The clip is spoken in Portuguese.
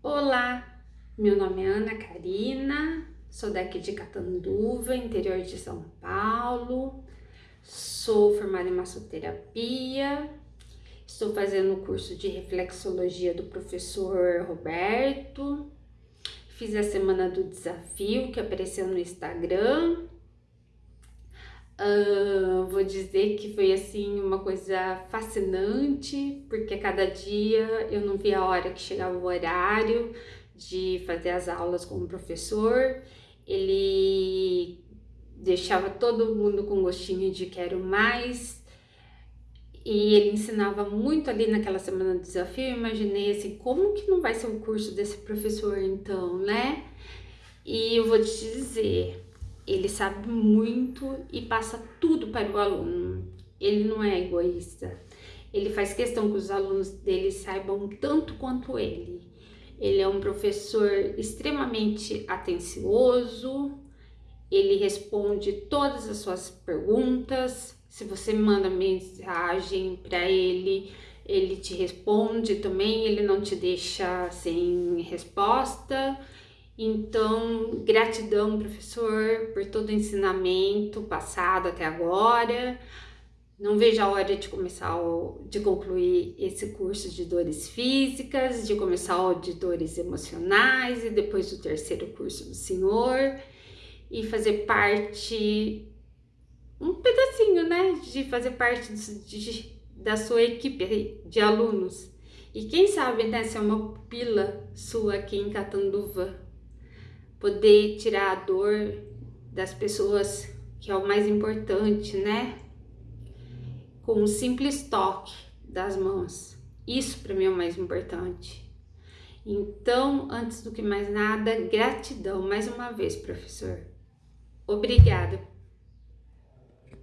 Olá, meu nome é Ana Karina, sou daqui de Catanduva, interior de São Paulo, sou formada em massoterapia, estou fazendo o curso de reflexologia do professor Roberto, fiz a semana do desafio que apareceu no Instagram, Uh, vou dizer que foi assim uma coisa fascinante, porque cada dia eu não via a hora que chegava o horário de fazer as aulas com o professor. Ele deixava todo mundo com gostinho de quero mais. E ele ensinava muito ali naquela semana do desafio. Eu imaginei assim, como que não vai ser o curso desse professor então, né? E eu vou te dizer, ele sabe muito e passa tudo para o aluno. Ele não é egoísta. Ele faz questão que os alunos dele saibam tanto quanto ele. Ele é um professor extremamente atencioso, ele responde todas as suas perguntas. Se você manda mensagem para ele, ele te responde também, ele não te deixa sem resposta. Então, gratidão, professor, por todo o ensinamento passado até agora. Não vejo a hora de começar, o, de concluir esse curso de dores físicas, de começar o de dores emocionais e depois o terceiro curso do senhor e fazer parte, um pedacinho, né, de fazer parte de, da sua equipe de alunos. E quem sabe, né, ser uma pupila sua aqui em Catanduva, poder tirar a dor das pessoas, que é o mais importante, né? Com um simples toque das mãos. Isso para mim é o mais importante. Então, antes do que mais nada, gratidão mais uma vez, professor. Obrigada